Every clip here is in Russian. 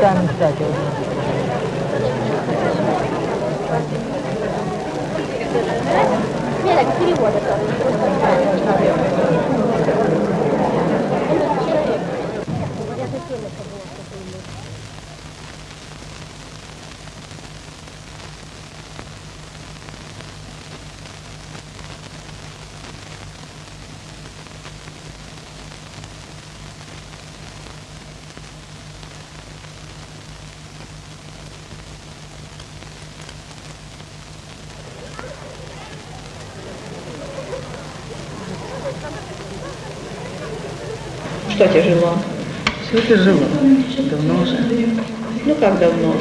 например, сами, кстати. Нет, перевода Что тяжело? Все тяжело. Давно уже. Ну как давно?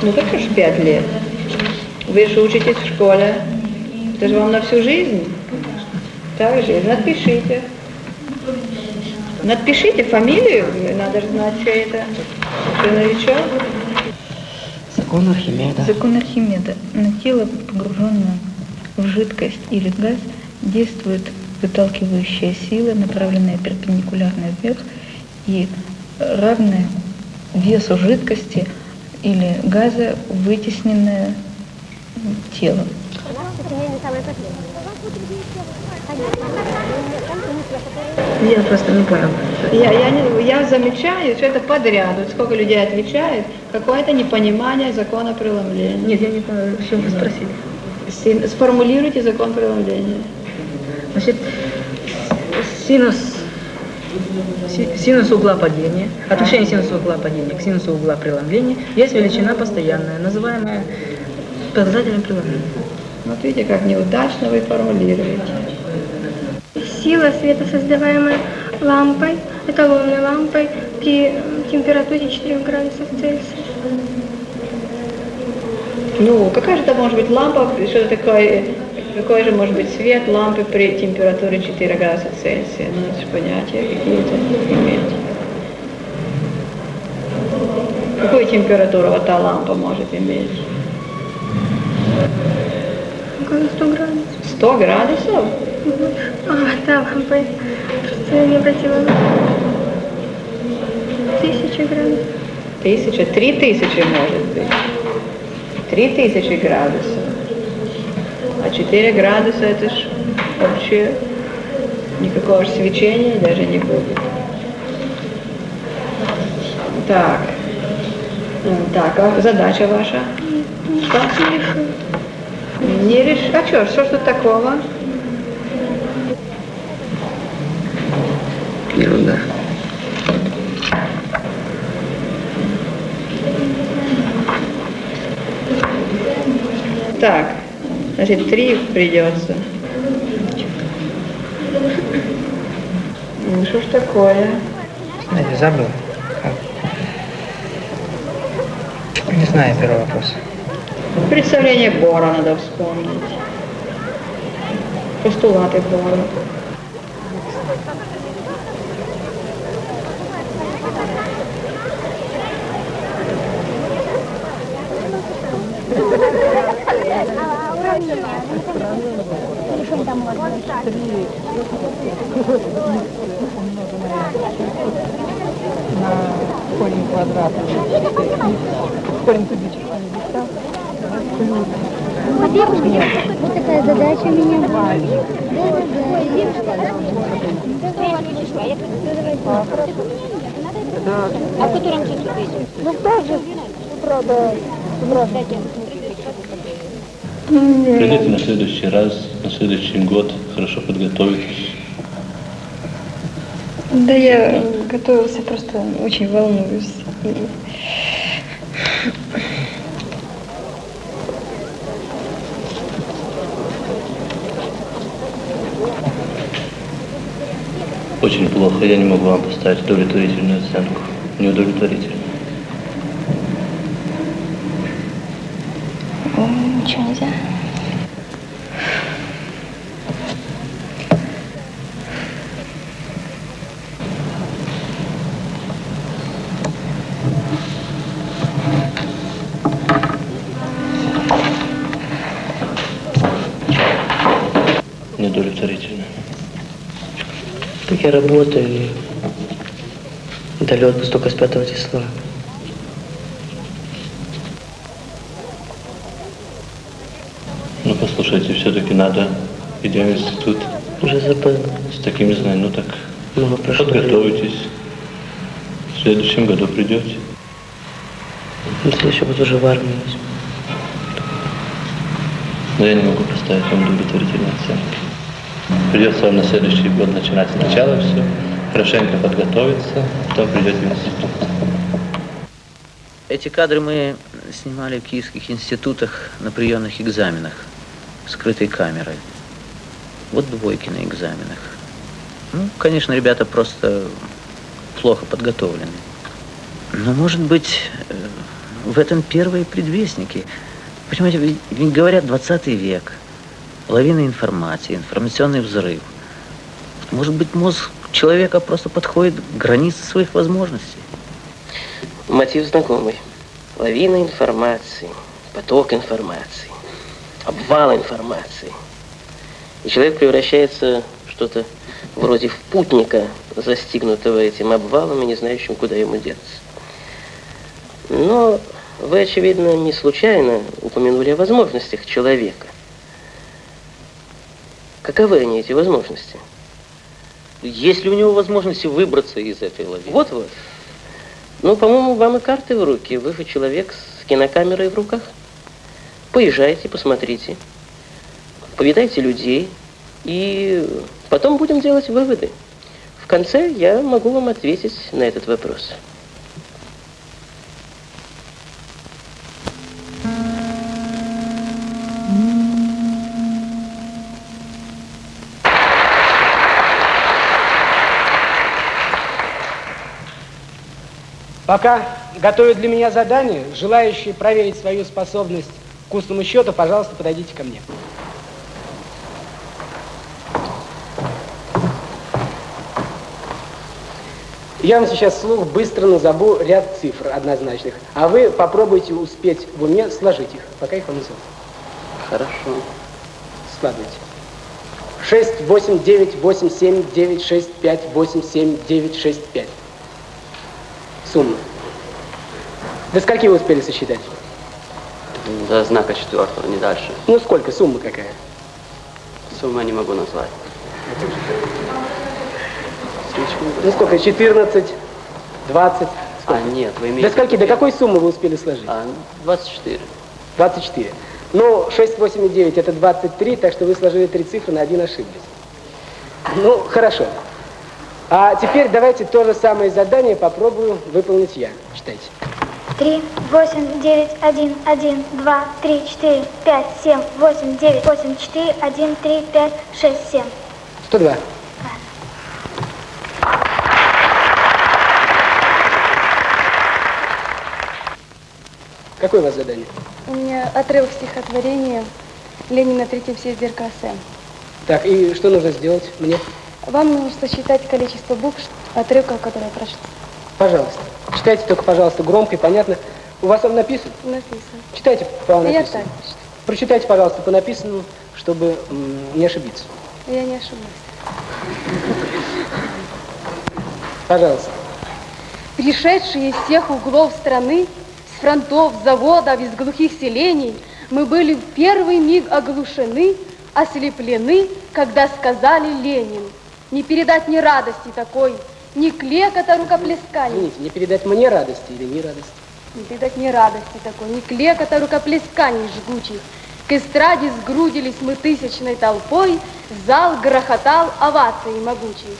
Ну как уж пять лет. Вы же учитесь в школе. Это же вам на всю жизнь. Так же, напишите. Напишите фамилию, надо же знать, что это. Что новичок? Закон Архимеда. Закон Архимеда. На тело, погруженное жидкость или газ, действует выталкивающая сила, направленная перпендикулярно вверх и равная весу жидкости или газа, вытесненная телом. Я просто не понял. Я, я, не, я замечаю, что это подряд. Вот сколько людей отвечает, какое-то непонимание закона преломления. Нет, я не понял, что вы спросили. Сформулируйте закон преломления. Значит, синус, си- синус угла падения, отношение синуса угла падения к синусу угла преломления есть величина постоянная, называемая показателем преломления. Вот видите, как неудачно вы формулируете. Сила света, создаваемая лампой, эталонной лампой при температуре 4 градусов Цельсия. Ну, какая же это может быть лампа, что такое, какой же может быть свет лампы при температуре 4 градуса Цельсия? Ну, это же понятия какие-то иметь. Какую температуру вот та лампа может иметь? Около 100 градусов. 100 градусов? А, да, лампа. Просто я не обратила. Тысяча градусов. Тысяча, три тысячи может быть. Три тысячи градусов. А 4 градуса это ж вообще никакого ж свечения даже не будет. Так. Так, а задача ваша? Что? Не решу. Не реш... А что, что ж тут такого? Так, значит, три придется. Ну, что ж такое? Знаете, забыл. Как? Не знаю первый вопрос. Представление Бора надо вспомнить. Постулаты Бора. На корень квадрата. Корень кубического листа. Вот такая задача у меня была. А в котором часу? Ну тоже, правда, Придите на следующий раз, на следующий год, хорошо подготовитесь. Да я готовился, просто очень волнуюсь. Очень плохо, я не могу вам поставить удовлетворительную оценку. Неудовлетворительную. Я работаю и дали отпуск только с 5 числа. Ну, послушайте, все-таки надо, идем в институт Уже забыл. с такими знаниями. Ну так, Много прошло. подготовитесь. В следующем году придете. На следующий год уже в армии. Но я не могу поставить вам удовлетворительные оценки. Придется вам на следующий год начинать сначала все, хорошенько подготовиться, потом придете в институт. Эти кадры мы снимали в киевских институтах на приемных экзаменах, скрытой камерой. Вот двойки на экзаменах. Ну, конечно, ребята просто плохо подготовлены. Но, может быть, э, в этом первые предвестники. Понимаете, ведь говорят 20 век, лавина информации, информационный взрыв. Может быть, мозг человека просто подходит к границе своих возможностей. Мотив знакомый. Лавина информации, поток информации, обвал информации. И человек превращается в что-то вроде в путника, застигнутого этим обвалом и не знающим, куда ему деться. Но вы, очевидно, не случайно упомянули о возможностях человека. Каковы они, эти возможности? Есть ли у него возможности выбраться из этой лавины? Вот-вот. Ну, по-моему, вам и карты в руки. Вы же человек с кинокамерой в руках. Поезжайте, посмотрите. Повидайте людей. И потом будем делать выводы. В конце я могу вам ответить на этот вопрос. Пока готовят для меня задание, желающие проверить свою способность к устному счету, пожалуйста, подойдите ко мне. Я вам сейчас вслух быстро назову ряд цифр однозначных, а вы попробуйте успеть в уме сложить их, пока их вам назову. Хорошо. Складывайте. 6, 8, 9, 8, 7, 9, 6, 5, 8, 7, 9, 6, 5. Сумма. До скольки вы успели сосчитать? До знака четвертого, не дальше. Ну сколько? Сумма какая? Сумму я не могу назвать. Ну сколько? 14, 20? А, нет, вы До имеете... скольки? До какой суммы вы успели сложить? А, 24. 24. Ну, 6, 8 и 9 это 23, так что вы сложили три цифры, на один ошиблись. Ну, хорошо. А теперь давайте то же самое задание попробую выполнить я. Читайте. Три, восемь, девять, один, один, два, три, четыре, пять, семь, восемь, девять, восемь, четыре, один, три, пять, шесть, семь. 102. Какое у вас задание? У меня отрывок стихотворения Ленин на третьем съезде РКСМ. Так, и что нужно сделать мне? Вам нужно сосчитать количество букв отрывка, который я прочла. Пожалуйста. Читайте только, пожалуйста, громко и понятно. У вас он написан? Написано. Читайте по Я написанному. так Прочитайте, пожалуйста, по написанному, чтобы не ошибиться. Я не ошиблась. Пожалуйста. Пришедшие из всех углов страны, с фронтов, заводов, из глухих селений, мы были в первый миг оглушены, ослеплены, когда сказали Ленин. Не передать ни радости такой, ни клекота рукоплесканий. Извините, не передать мне радости или не радости? Не передать ни радости такой, ни клекота рукоплесканий жгучих. К эстраде сгрудились мы тысячной толпой, зал грохотал овацией могучей.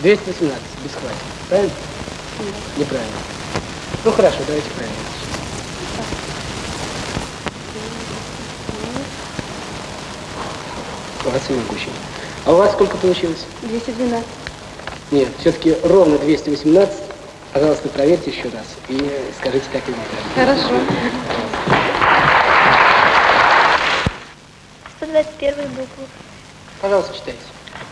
218, бесхватно. Правильно? Неправильно. Ну хорошо, давайте правильно. Овации могучий. А у вас сколько получилось? 212. Нет, все-таки ровно 218. Пожалуйста, проверьте еще раз и скажите так или неправильно. Хорошо. 121 букву. Пожалуйста, читайте.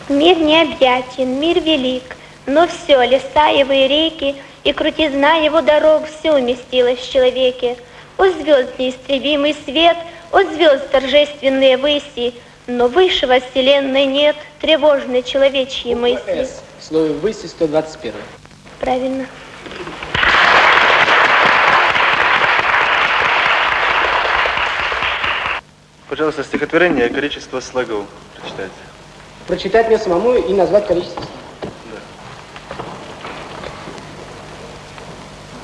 Мир необъятен, мир велик, но все, леса его и реки, и крутизна его дорог, все уместилось в человеке. О звезд неистребимый свет, о звезд торжественные выси, Но высшего вселенной нет, тревожной человечьи мысли. С. В слове «выси» 121. Правильно. Пожалуйста, стихотворение «Количество слогов» прочитайте. Прочитать мне самому и назвать количество.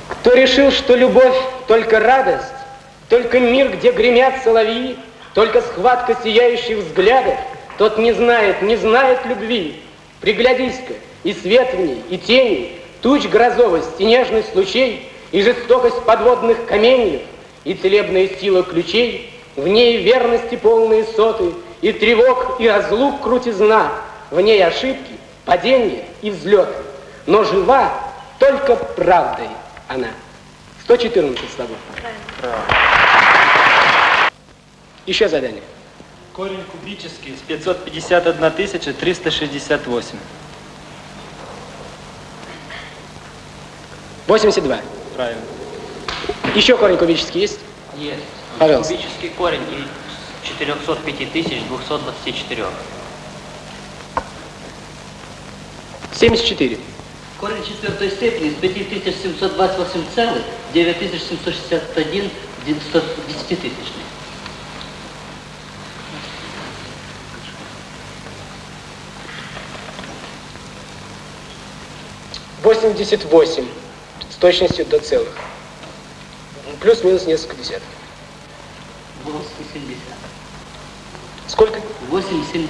Кто решил, что любовь только радость, только мир, где гремят соловьи, только схватка сияющих взглядов, тот не знает, не знает любви. Приглядись-ка, и свет в ней, и тени, туч грозовость, и нежность лучей, и жестокость подводных каменьев, и целебная сила ключей, в ней верности полные соты, и тревог, и разлук крутизна, в ней ошибки, падения и взлеты. Но жива только правдой она. 114 слогов. Еще задание. Корень кубический с 551 368. 82. Правильно. Еще корень кубический есть? Есть. Пожалуйста. Кубический корень из 405 224. 74. Корень четвертой степени из 5728 целых 9761 10 тысячных. 88 с точностью до целых. Ну, плюс-минус несколько десятков. 8,7. Сколько? 8,7.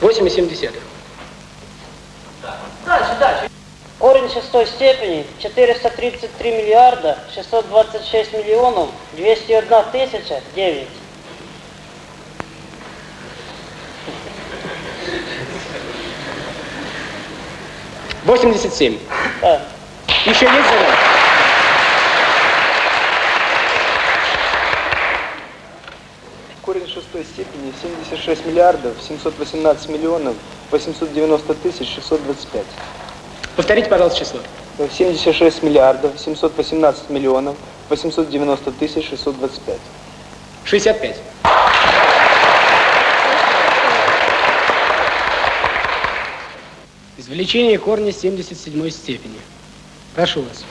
8,7. Дальше, дальше. Корень шестой степени 433 миллиарда 626 миллионов 201 тысяча 9. Восемьдесят семь. Да. Еще есть задание? Корень шестой степени 76 миллиардов 718 миллионов 890 тысяч 625. Повторите, пожалуйста, число. 76 миллиардов 718 миллионов 890 тысяч 625. 65. Извлечение корня 77 степени. Прошу вас.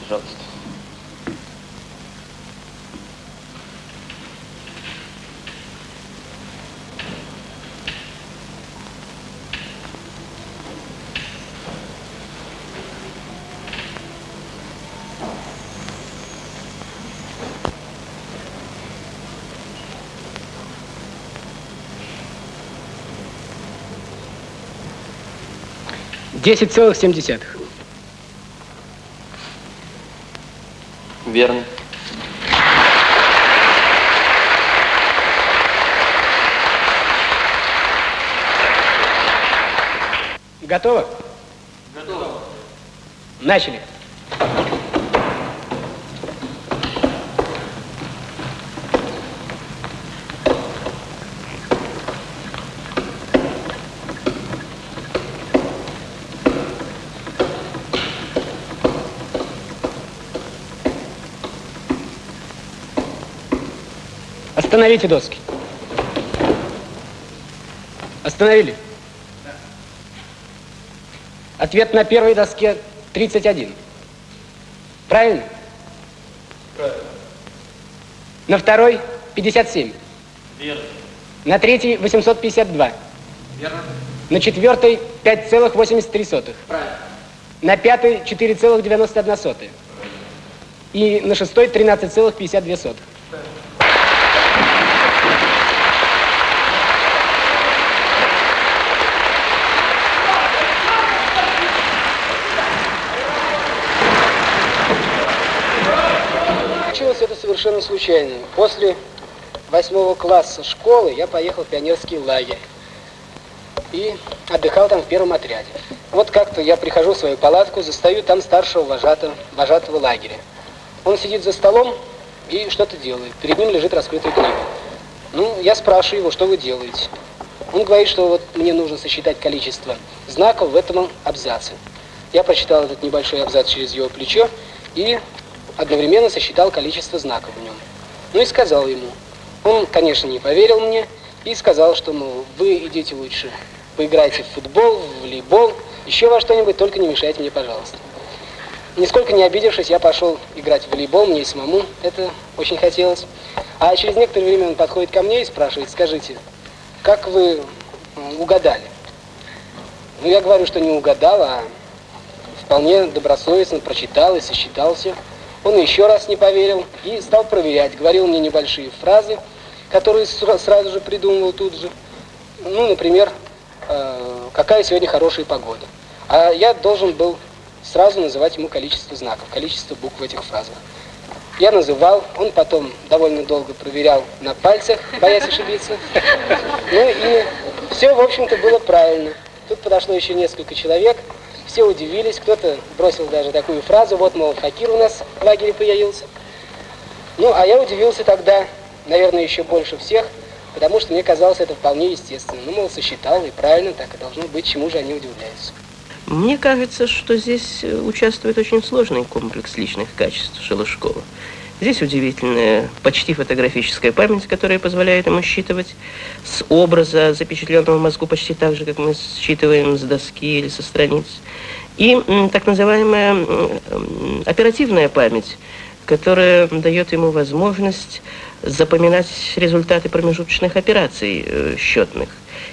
Пожалуйста. Десять целых семь десятых. Верно. Готово? Готово. Начали. Остановите доски. Остановили. Ответ на первой доске 31. Правильно? Правильно. На второй 57. Верно. На третьей 852. Верно. На четвертой 5,83. Правильно. На пятой 4,91. И на шестой 13,52. Случилось это совершенно случайно. После восьмого класса школы я поехал в пионерский лагерь и отдыхал там в первом отряде. Вот как-то я прихожу в свою палатку, застаю там старшего вожатого, вожатого лагеря. Он сидит за столом и что-то делает. Перед ним лежит раскрытая книга. Ну, я спрашиваю его, что вы делаете? Он говорит, что вот мне нужно сосчитать количество знаков в этом абзаце. Я прочитал этот небольшой абзац через его плечо и одновременно сосчитал количество знаков в нем. Ну и сказал ему. Он, конечно, не поверил мне и сказал, что, ну, вы идите лучше, поиграйте в футбол, в волейбол, еще во что-нибудь, только не мешайте мне, пожалуйста. Нисколько не обидевшись, я пошел играть в волейбол, мне и самому это очень хотелось. А через некоторое время он подходит ко мне и спрашивает, скажите, как вы угадали? Ну, я говорю, что не угадал, а вполне добросовестно прочитал и сосчитал все. Он еще раз не поверил и стал проверять. Говорил мне небольшие фразы, которые сразу же придумывал тут же. Ну, например, э, какая сегодня хорошая погода. А я должен был сразу называть ему количество знаков, количество букв в этих фразах. Я называл, он потом довольно долго проверял на пальцах, боясь ошибиться. Ну и все, в общем-то, было правильно. Тут подошло еще несколько человек, все удивились, кто-то бросил даже такую фразу, вот, мол, факир у нас в лагере появился. Ну, а я удивился тогда, наверное, еще больше всех, потому что мне казалось это вполне естественно. Ну, мол, сосчитал, и правильно так и должно быть, чему же они удивляются. Мне кажется, что здесь э, участвует очень сложный комплекс личных качеств Шелушкова. Здесь удивительная, почти фотографическая память, которая позволяет ему считывать с образа, запечатленного в мозгу, почти так же, как мы считываем с доски или со страниц. И так называемая оперативная память, которая дает ему возможность запоминать результаты промежуточных операций э, счетных.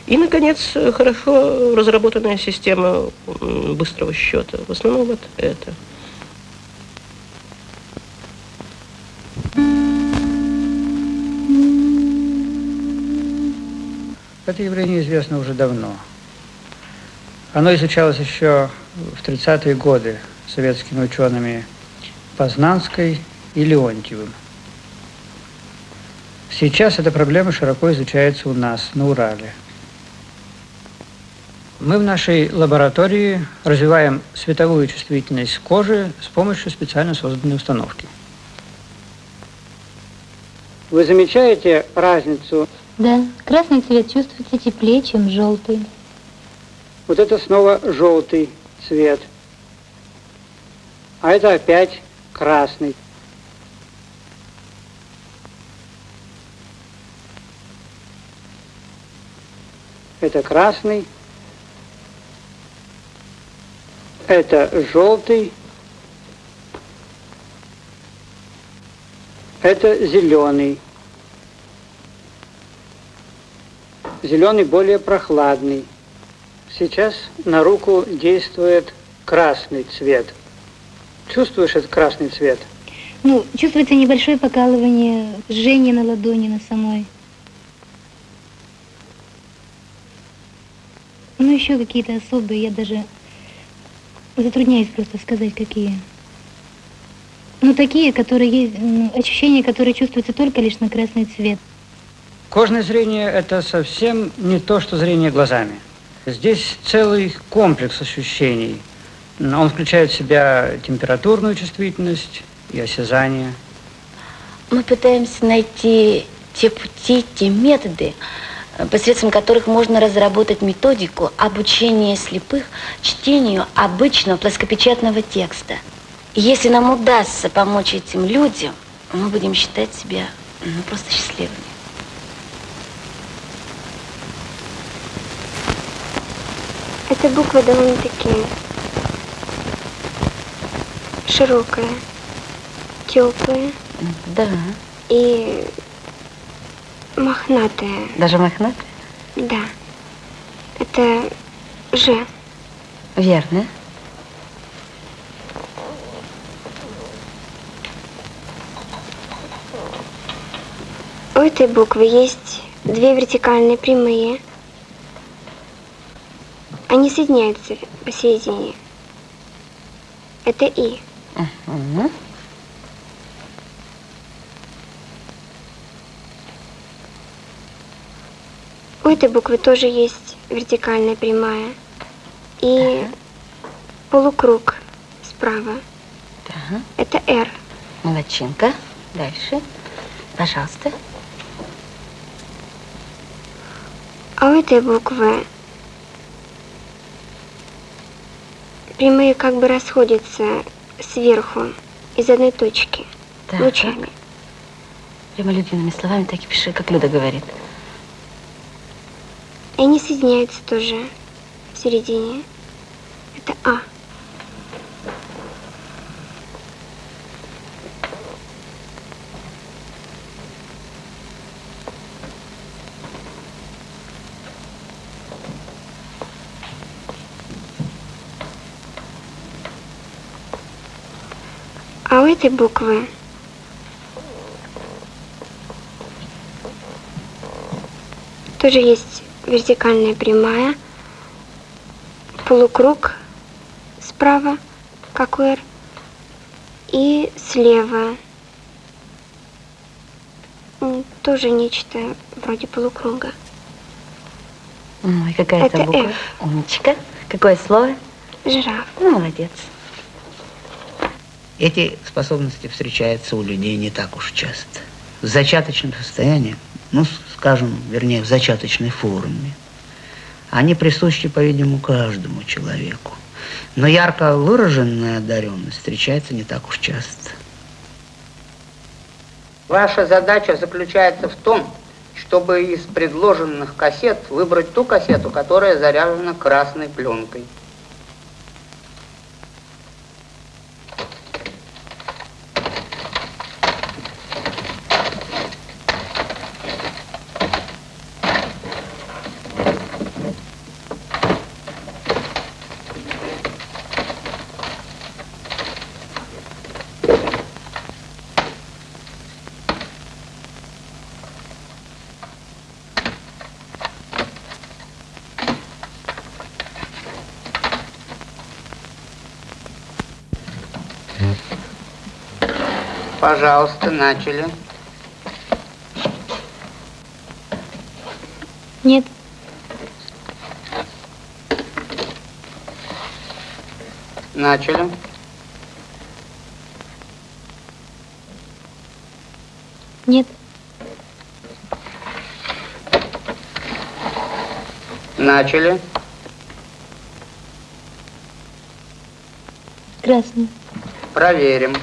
И, наконец, хорошо разработанная система быстрого счета. В основном вот это. Это явление известно уже давно. Оно изучалось еще в 30-е годы советскими учеными Познанской и Леонтьевым. Сейчас эта проблема широко изучается у нас, на Урале. Мы в нашей лаборатории развиваем световую чувствительность кожи с помощью специально созданной установки. Вы замечаете разницу да, красный цвет чувствуется теплее, чем желтый. Вот это снова желтый цвет. А это опять красный. Это красный. Это желтый. Это зеленый. Зеленый более прохладный. Сейчас на руку действует красный цвет. Чувствуешь этот красный цвет? Ну, чувствуется небольшое покалывание, жжение на ладони, на самой. Ну, еще какие-то особые, я даже затрудняюсь просто сказать, какие. Ну, такие, которые есть, ну, ощущения, которые чувствуются только лишь на красный цвет. Кожное зрение – это совсем не то, что зрение глазами. Здесь целый комплекс ощущений. Он включает в себя температурную чувствительность и осязание. Мы пытаемся найти те пути, те методы, посредством которых можно разработать методику обучения слепых чтению обычного плоскопечатного текста. Если нам удастся помочь этим людям, мы будем считать себя ну, просто счастливыми. Эта буква довольно-таки широкая, теплая. Да. И мохнатая. Даже мохнатая? Да. Это Ж. Верно. У этой буквы есть две вертикальные прямые – они соединяются посередине. Это И. Угу. У этой буквы тоже есть вертикальная прямая и ага. полукруг справа. Ага. Это R. Молодчинка. Дальше. Пожалуйста. А у этой буквы прямые как бы расходятся сверху. из одной точки, Так. лучами. Прямо любимыми словами так и пиши, как Люда говорит. И они соединяются тоже в середине. Это А. у этой буквы тоже есть вертикальная прямая, полукруг справа, как у «Р», и слева тоже нечто вроде полукруга. Ой, какая это Это буква? F. Умничка. Какое слово? Жираф. Молодец. Эти способности встречаются у людей не так уж часто. В зачаточном состоянии, ну, скажем, вернее, в зачаточной форме. Они присущи, по-видимому, каждому человеку. Но ярко выраженная одаренность встречается не так уж часто. Ваша задача заключается в том, чтобы из предложенных кассет выбрать ту кассету, которая заряжена красной пленкой. Пожалуйста, начали. Нет. Начали. Нет. Начали. Красный. Проверим.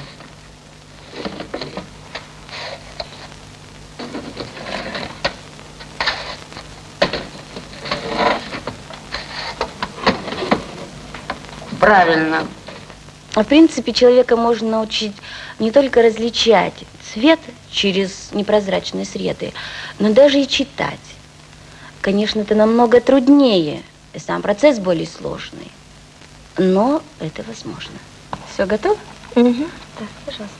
Правильно. В принципе, человека можно научить не только различать цвет через непрозрачные среды, но даже и читать. Конечно, это намного труднее, и сам процесс более сложный, но это возможно. Все готово? Угу. Так, пожалуйста.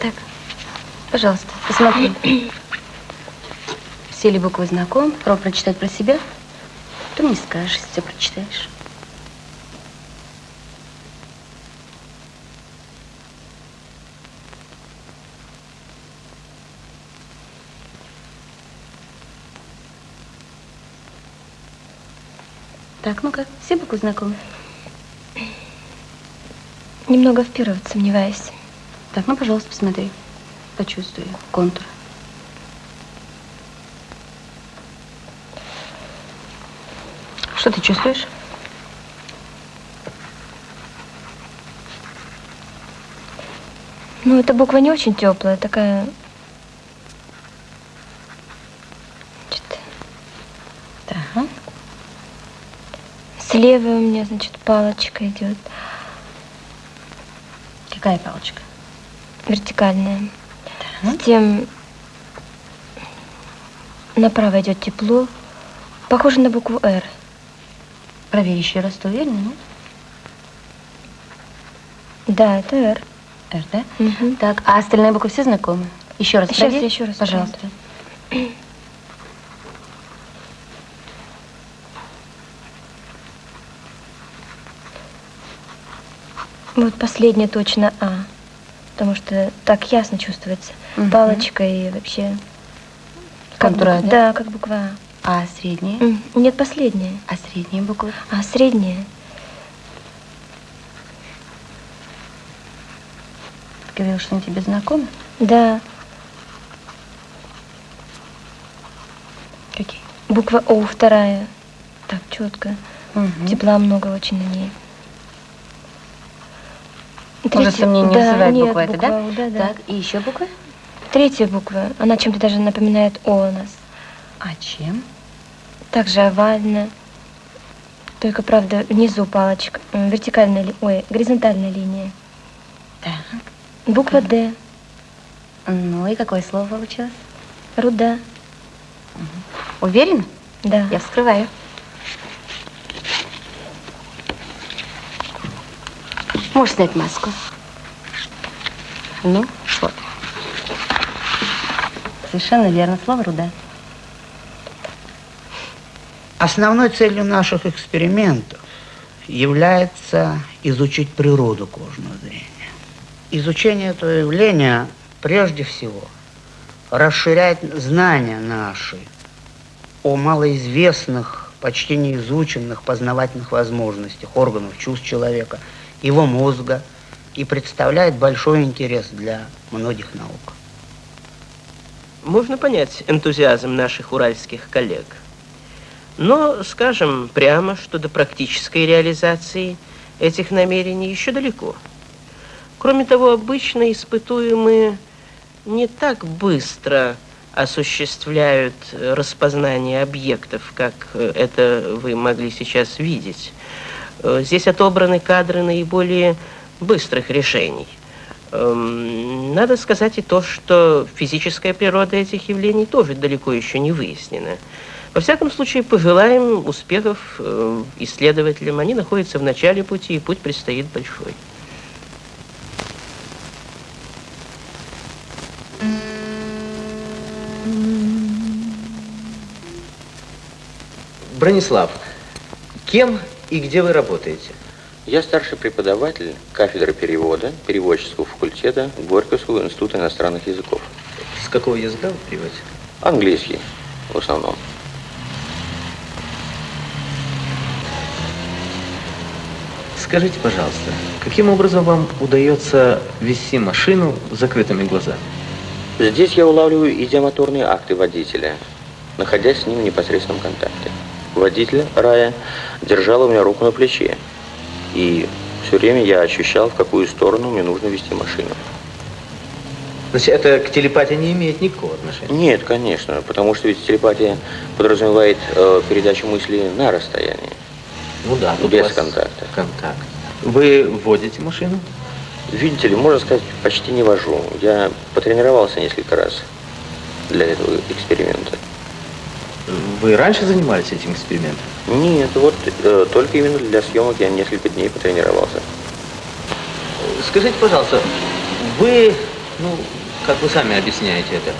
Так, пожалуйста, посмотри. Все ли буквы знаком? Пробуй прочитать про себя. Ты мне скажешь, если все прочитаешь. Так, ну-ка, все буквы знакомы? Немного вперед, сомневаюсь. Так, ну, пожалуйста, посмотри. Почувствуй контур. Что ты чувствуешь? Ну, эта буква не очень теплая, такая... Так. Слева у меня, значит, палочка идет. Какая палочка? Вертикальная. Затем направо идет тепло. Похоже на букву «Р». Проверь еще раз, ты уверена, нет? Да, это «Р». «Р», да? Так, а остальные буквы все знакомы? Еще раз Сейчас проверь. еще раз Пожалуйста. Вот последняя точно А. Потому что так ясно чувствуется. Палочка и вообще... Как буква- да? Да, как буква А средняя? А. М, Нет, последняя. А средние буквы? А средняя. Ты говорил, что они тебе знакомы? Да. Какие? Буква О вторая. Так, четко. Тепла много очень на ней. Уже Третья- сомнений не да, вызывает нет, буква эта, да? Да, да. Так, и еще буквы? Третья буква, она чем-то даже напоминает О у нас. А чем? Также овально. Только, правда, внизу палочка. Вертикальная, ли- ой, горизонтальная линия. Так. Буква Д. Ну и какое слово получилось? Руда. Уверена? Да. Я вскрываю. Можешь снять маску. Ну. Совершенно верно. Слово руда. Основной целью наших экспериментов является изучить природу кожного зрения. Изучение этого явления прежде всего расширяет знания наши о малоизвестных, почти неизученных познавательных возможностях органов чувств человека, его мозга и представляет большой интерес для многих наук. Можно понять энтузиазм наших уральских коллег. Но скажем прямо, что до практической реализации этих намерений еще далеко. Кроме того, обычно испытуемые не так быстро осуществляют распознание объектов, как э, это вы могли сейчас видеть. Э, Здесь отобраны кадры наиболее быстрых решений. Эм, Надо сказать и то, что физическая природа этих явлений тоже далеко еще не выяснена. Во всяком случае, пожелаем успехов э, исследователям. Они находятся в начале пути, и путь предстоит большой. Бронислав, кем и где вы работаете? Я старший преподаватель кафедры перевода переводческого факультета Горьковского института иностранных языков. С какого языка вы переводите? Английский в основном. Скажите, пожалуйста, каким образом вам удается вести машину с закрытыми глазами? Здесь я улавливаю идиомоторные акты водителя, находясь с ним в непосредственном контакте. Водитель, Рая, держал у меня руку на плече, и все время я ощущал, в какую сторону мне нужно вести машину. Значит, это к телепатии не имеет никакого отношения? Нет, конечно, потому что ведь телепатия подразумевает э, передачу мысли на расстоянии. Ну да, тут без контакта. Контакт. Вы водите машину? Видите ли, можно сказать, почти не вожу. Я потренировался несколько раз для этого эксперимента. Вы раньше занимались этим экспериментом? Нет, вот э, только именно для съемок я несколько дней потренировался. Скажите, пожалуйста, вы, ну, как вы сами объясняете это,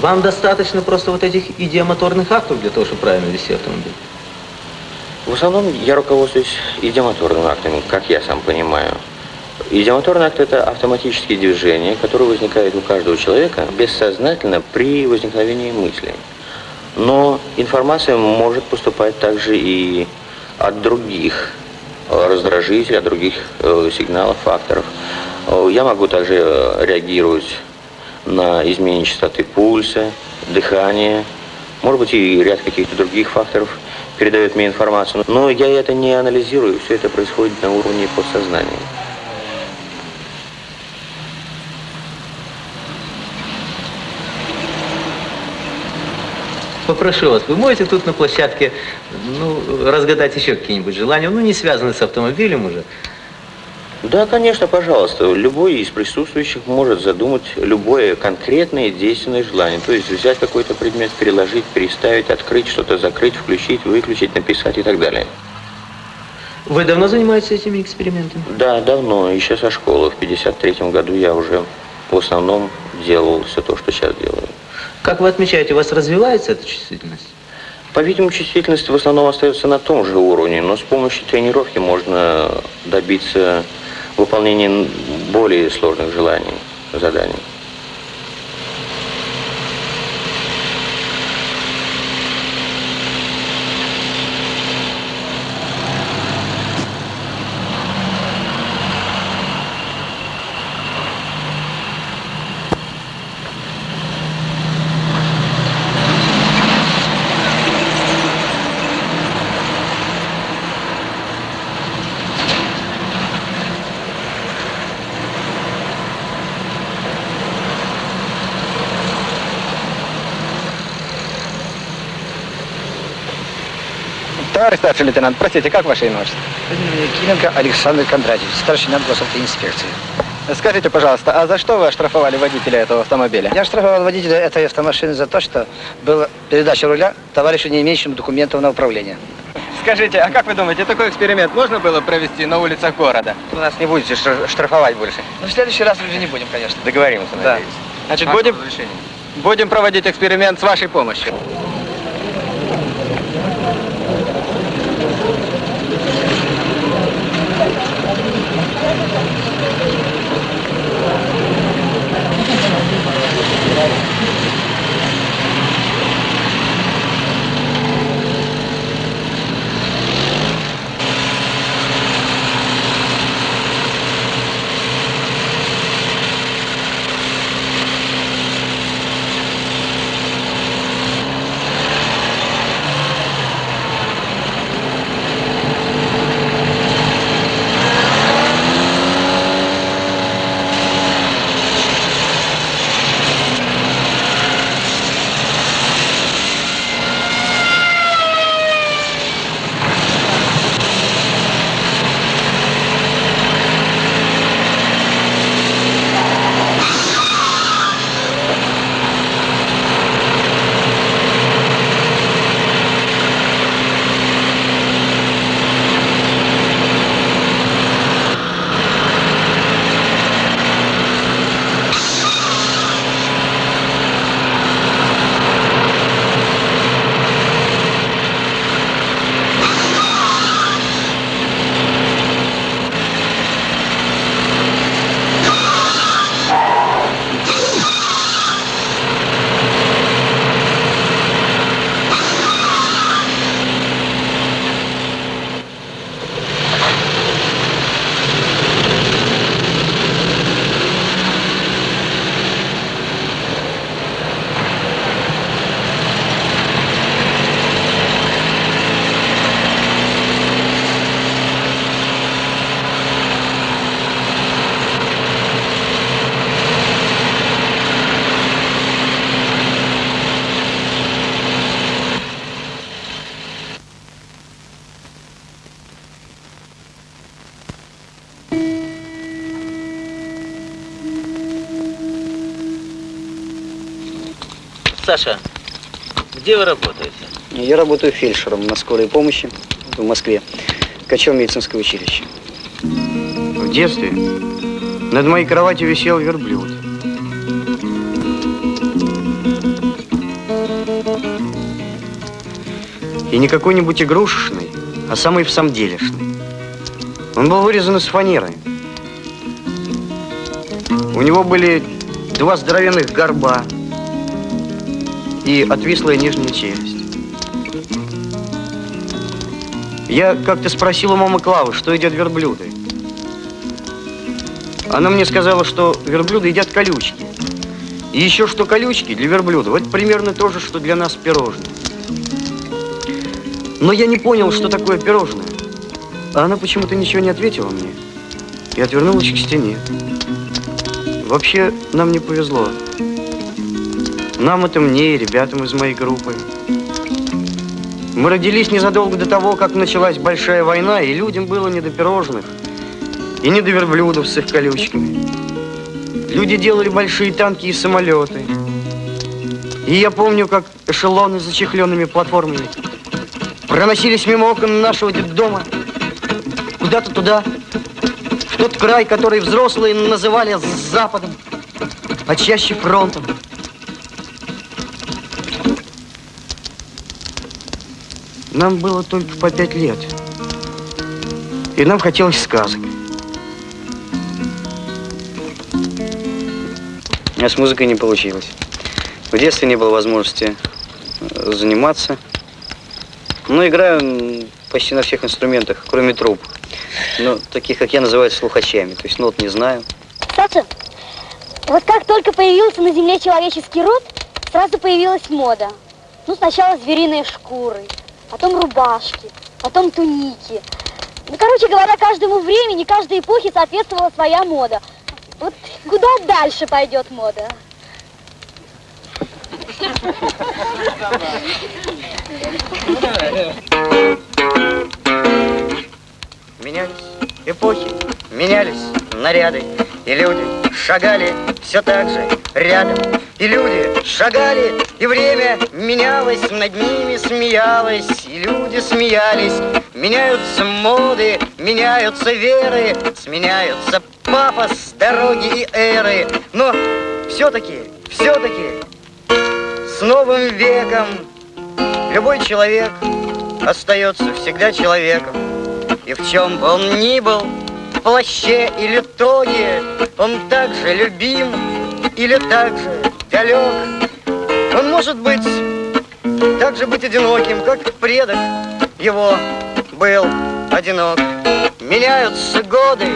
вам достаточно просто вот этих идиомоторных актов для того, чтобы правильно вести автомобиль? В основном я руководствуюсь идиомоторными актами, как я сам понимаю. Идиомоторный акт – это автоматические движения, которые возникают у каждого человека бессознательно при возникновении мысли. Но информация может поступать также и от других э, раздражителей, от других э, сигналов, факторов. Э, Я могу также реагировать на изменение частоты пульса, дыхания, может быть и ряд каких-то других факторов передает мне информацию. Но я это не анализирую, все это происходит на уровне подсознания. Попрошу вас, вы можете тут на площадке, ну, разгадать еще какие-нибудь желания, ну, не связанные с автомобилем уже? Да, конечно, пожалуйста. Любой из присутствующих может задумать любое конкретное действенное желание. То есть взять какой-то предмет, переложить, переставить, открыть, что-то закрыть, включить, выключить, написать и так далее. Вы давно занимаетесь этими экспериментами? Да, давно, еще со школы. В 53 году я уже в основном делал все то, что сейчас делаю. Как вы отмечаете, у вас развивается эта чувствительность? По-видимому, чувствительность в основном остается на том же уровне, но с помощью тренировки можно добиться выполнения более сложных желаний, заданий. Старший лейтенант, простите, как ваше имя? Киленко Александр Кондратьевич, старший лейтенант госавтоинспекции. Скажите, пожалуйста, а за что вы оштрафовали водителя этого автомобиля? Я штрафовал водителя этой автомашины за то, что была передача руля товарищу, не имеющему документов на управление. Скажите, а как вы думаете, такой эксперимент можно было провести на улицах города? Вы нас не будете штраф- штрафовать больше. Ну, в следующий раз уже не будем, конечно. Договоримся, Да. надеюсь. Значит, Ваше будем, будем проводить эксперимент с вашей помощью. Саша, где вы работаете? Я работаю фельдшером на скорой помощи в Москве, Качево медицинское училище. В детстве над моей кроватью висел верблюд. И не какой-нибудь игрушечный, а самый в самом делешный. Он был вырезан из фанеры. У него были два здоровенных горба и отвислая нижняя челюсть. Я как-то спросил у мамы Клавы, что едят верблюды. Она мне сказала, что верблюды едят колючки. И еще что колючки для верблюдов, это примерно то же, что для нас пирожные. Но я не понял, что такое пирожное. А она почему-то ничего не ответила мне и отвернулась к стене. Вообще, нам не повезло. Нам это мне и ребятам из моей группы. Мы родились незадолго до того, как началась большая война, и людям было не до пирожных, и не до верблюдов с их колючками. Люди делали большие танки и самолеты. И я помню, как эшелоны с зачехленными платформами проносились мимо окон нашего дома куда-то туда, в тот край, который взрослые называли Западом, а чаще фронтом. Нам было только по пять лет. И нам хотелось сказок. А с музыкой не получилось. В детстве не было возможности э, заниматься. Но играю почти на всех инструментах, кроме труб. Но таких, как я, называют слухачами. То есть нот не знаю. Саша, вот как только появился на Земле человеческий род, сразу появилась мода. Ну, сначала звериные шкуры, потом рубашки, потом туники. Ну, короче говоря, каждому времени, каждой эпохе соответствовала своя мода. Вот куда дальше пойдет мода? Менялись эпохи, менялись наряды, и люди шагали все так же рядом. И люди шагали, и время менялось, над ними смеялось, и люди смеялись. Меняются моды, меняются веры, сменяются пафос, дороги и эры. Но все-таки, все-таки с новым веком любой человек остается всегда человеком. И в чем бы он ни был, плаще или тоге, он также любим или также далек. Он может быть, также быть одиноким, как предок его был одинок. Меняются годы,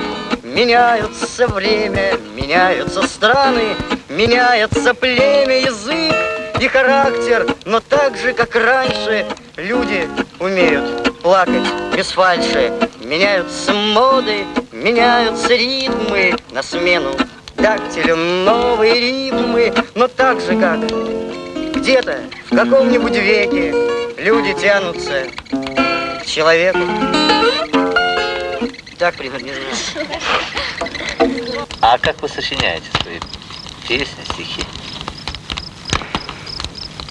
меняются время, меняются страны, меняется племя, язык и характер, но так же, как раньше, люди умеют плакать без фальши. Меняются моды, меняются ритмы на смену дактилю новые ритмы, но так же, как где-то в каком-нибудь веке люди тянутся к человеку. Так примерно не знаю. А как вы сочиняете свои песни, стихи?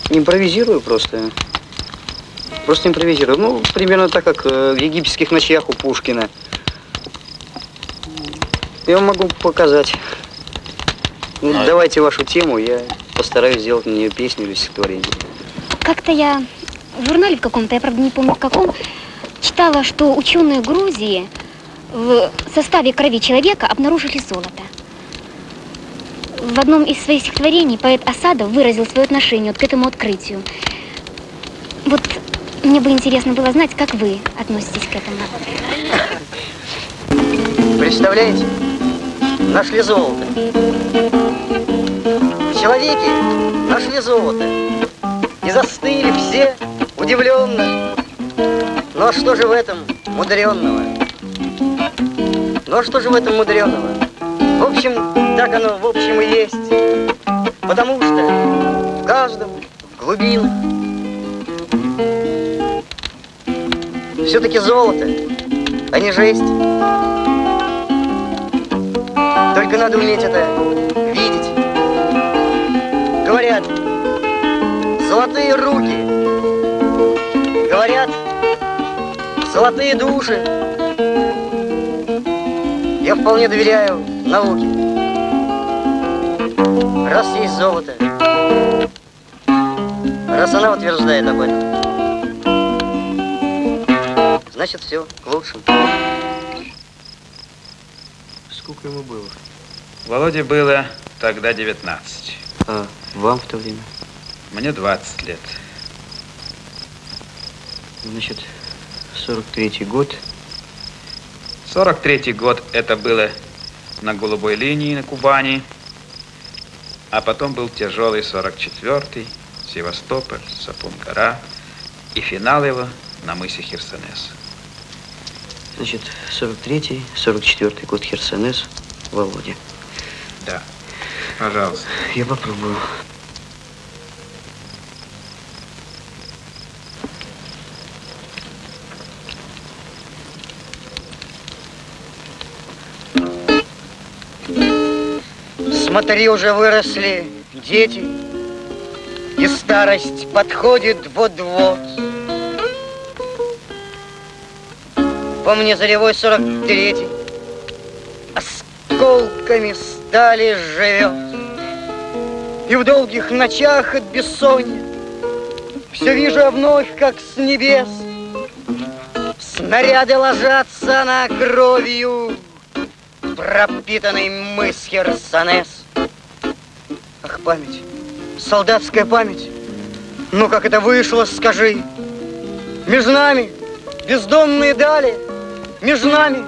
Импровизирую просто. Просто импровизирую. Ну, примерно так, как э, в египетских ночах у Пушкина. Я вам могу показать. Ну, А- давайте вашу тему, я постараюсь сделать на нее песню или стихотворение. Как-то я в журнале в каком-то, я правда не помню в каком, читала, что ученые Грузии в составе крови человека обнаружили золото. В одном из своих стихотворений поэт Асадов выразил свое отношение вот к этому открытию. Вот мне бы интересно было знать, как вы относитесь к этому. Представляете? Нашли золото. Человеки нашли золото. И застыли все удивленно. А что же в этом мудренного? А что же в этом мудренного? В общем, так оно в общем и есть. Потому что в каждом в глубинах все-таки золото, а не жесть. Только надо уметь это видеть. Говорят, золотые руки. Говорят, золотые души. Я вполне доверяю науке. Раз есть золото, раз она утверждает об этом, значит все к лучшему. Сколько ему было? Володе было тогда 19. А вам в то время? Мне 20 лет. Значит, 43-й год. 43 год это было на голубой линии на Кубани, а потом был тяжелый 44-й, Севастополь, Сапун-гора и финал его на мысе Херсонес. Значит, 43-й, 44-й год Херсонес, Володя. Да, пожалуйста. Я попробую. Смотри, уже выросли дети, и старость подходит вот-вот. По мне заревой сорок третий, осколками стали живет. И в долгих ночах от бессонья Все вижу вновь, как с небес Снаряды ложатся на кровью Пропитанный мыс Херсонес. Ах, память, солдатская память, ну как это вышло, скажи. Между нами бездонные дали, между нами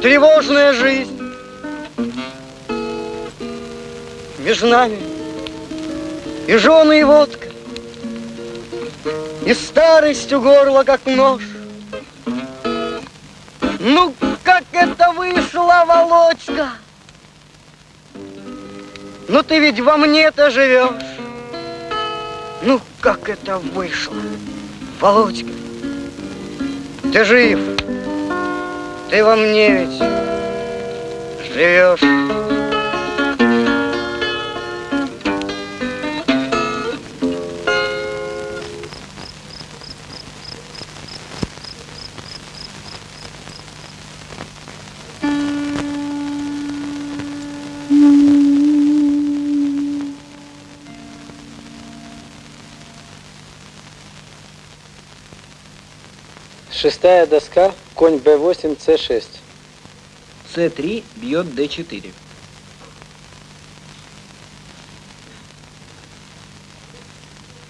тревожная жизнь. Между нами и жены, и водка, и старость у горла, как нож. Ну, как это вышло, Володька? Ну, ты ведь во мне-то живешь. Ну, как это вышло, Володька? Ты жив, ты во мне ведь живешь. Шестая доска, конь b8, c6. С3 бьет d4.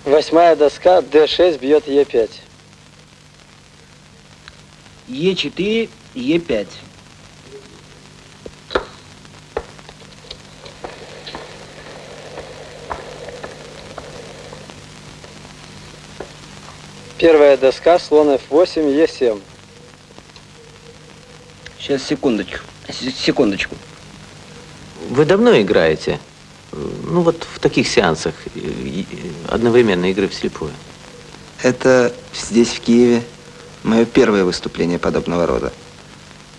Восьмая доска, d6 бьет e5. Е4, Е5. Первая доска, слон f8, e7. Сейчас, секундочку. С- Секундочку. Вы давно играете? Ну вот в таких сеансах одновременно игры вслепую. Это здесь, в Киеве, мое первое выступление подобного рода.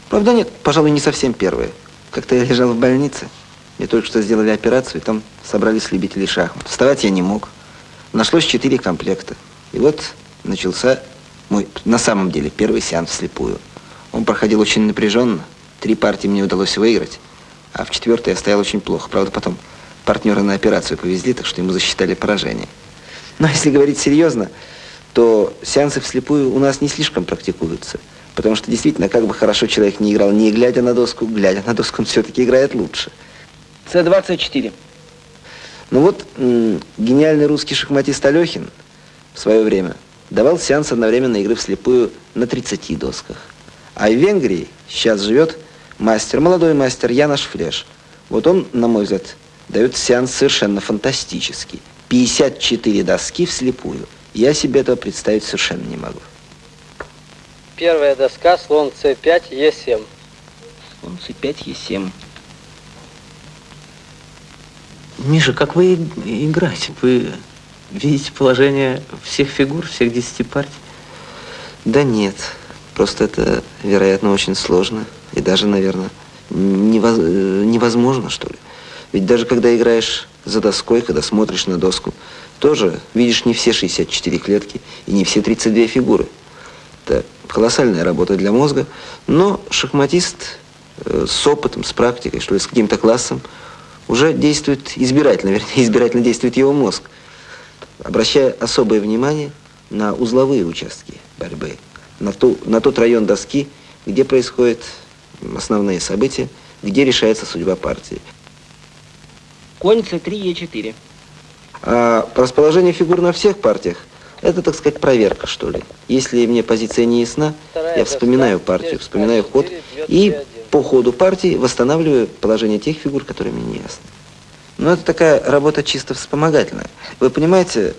Правда, нет, пожалуй, не совсем первое. Как-то я лежал в больнице, мне только что сделали операцию, и там собрались любители шахмат. Вставать я не мог. Нашлось четыре комплекта. И вот начался мой, на самом деле, первый сеанс вслепую. Он проходил очень напряженно. Три партии мне удалось выиграть, а в четвертой я стоял очень плохо. Правда, потом партнеры на операцию повезли, так что ему засчитали поражение. Но если говорить серьезно, то сеансы вслепую у нас не слишком практикуются. Потому что действительно, как бы хорошо человек не играл, не глядя на доску, глядя на доску, он все-таки играет лучше. С24. Ну вот, гениальный русский шахматист Алехин в свое время давал сеанс одновременной игры вслепую на 30 досках. А в Венгрии сейчас живет мастер, молодой мастер Янош Флеш. Вот он, на мой взгляд, дает сеанс совершенно фантастический. 54 доски вслепую. Я себе этого представить совершенно не могу. Первая доска, слон c5, e7. Слон c5, e7. Миша, как вы играете? Вы видите положение всех фигур, всех 10 партий? Да нет, просто это, вероятно, очень сложно. И даже, наверное, невоз- э, невозможно, что ли. Ведь даже когда играешь за доской, когда смотришь на доску, тоже видишь не все 64 клетки и не все 32 фигуры. Это колоссальная работа для мозга, но шахматист э, с опытом, с практикой, что ли, с каким-то классом, уже действует избирательно, вернее, избирательно действует его мозг, обращая особое внимание на узловые участки борьбы, на, ту, на тот район доски, где происходят основные события, где решается судьба партии. Конь c3, e4. А расположение фигур на всех партиях – это, так сказать, проверка, что ли. Если мне позиция не ясна, я вспоминаю партию, вспоминаю ход и по ходу партии восстанавливаю положение тех фигур, которые мне не ясны. Но это такая работа чисто вспомогательная. Вы понимаете,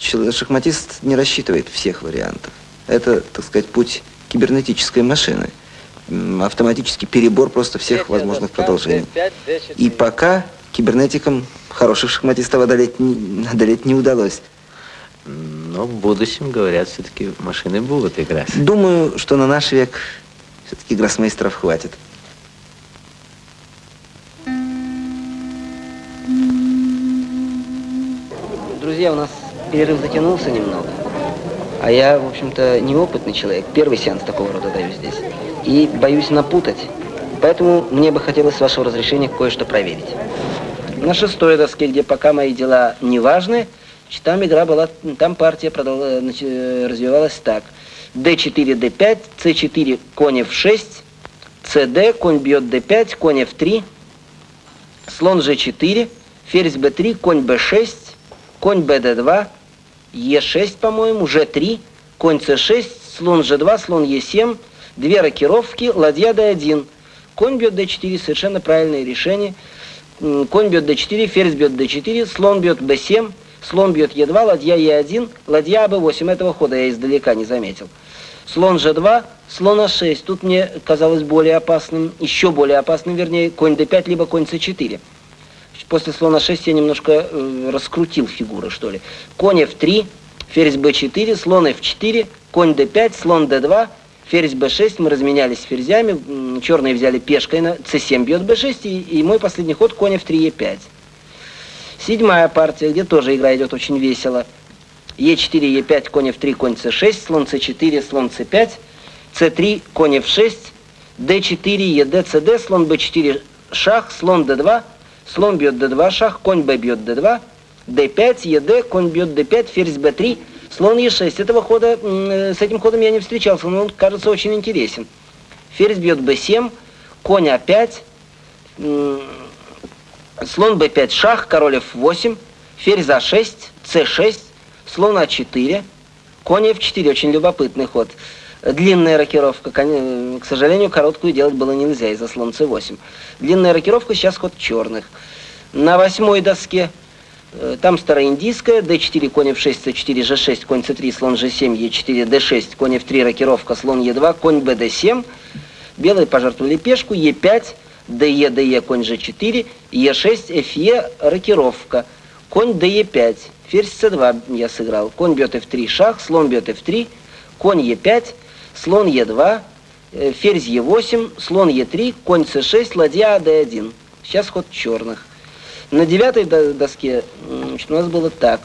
шахматист не рассчитывает всех вариантов. Это, так сказать, путь кибернетической машины. Автоматический перебор просто всех возможных продолжений. И пока кибернетикам хороших шахматистов одолеть одолеть не удалось. Но в будущем, говорят, все-таки машины будут играть. Думаю, что на наш век все-таки гроссмейстеров хватит. Друзья, у нас перерыв затянулся немного. А я, в общем-то, неопытный человек. Первый сеанс такого рода даю здесь. И боюсь напутать. Поэтому мне бы хотелось с вашего разрешения кое-что проверить. На шестой доске, где пока мои дела не важны, там игра была, там партия продол... развивалась так. d4, d5, c4, конь f6, cd, конь бьет d5, конь f3, слон g4, ферзь b3, конь b6, конь bd2, e6, по-моему, g3, конь c6, слон g2, слон e7, две рокировки, ладья d1. Конь бьет d4, совершенно правильное решение. Конь бьет d4, ферзь бьет d4, слон бьет b7, слон бьет e2, ладья e1, ладья b8. Этого хода я издалека не заметил. Слон g2, слон a6. Тут мне казалось более опасным, еще более опасным, вернее, конь d5, либо конь c4 после слона 6 я немножко э, раскрутил фигуры, что ли. Конь f3, ферзь b4, слон f4, конь d5, слон d2, ферзь b6, мы разменялись ферзями, черные взяли пешкой на c7 бьет b6, и, и мой последний ход конь f3, e5. Седьмая партия, где тоже игра идет очень весело. e4, e5, конь f3, конь c6, слон c4, слон c5, c3, конь f6, d4, ед, cd, слон b4, шах, слон d2, слон бьет d2, шах, конь b бьет d2, d5, ед, конь бьет d5, ферзь b3, слон e6. Этого хода, с этим ходом я не встречался, но он кажется очень интересен. Ферзь бьет b7, конь a5, слон b5, шах, король f8, ферзь a6, c6, слон a4, конь f4, очень любопытный ход. Длинная рокировка, к сожалению, короткую делать было нельзя из-за слон c8. Длинная рокировка, сейчас ход черных. На восьмой доске, э, там староиндийская, d4, конь f6, c4, g6, конь c3, слон g7, e4, d6, конь f3, рокировка, слон e2, конь bd7. Белые пожертвовали пешку, e5, de, de, конь g4, e6, fe, рокировка, конь de5, ферзь c2 я сыграл, конь бьет f3, шах, слон бьет f3, конь e5, слон Е2, э, ферзь Е8, слон Е3, конь С6, ладья d1. Сейчас ход черных. На девятой доске значит, у нас было так.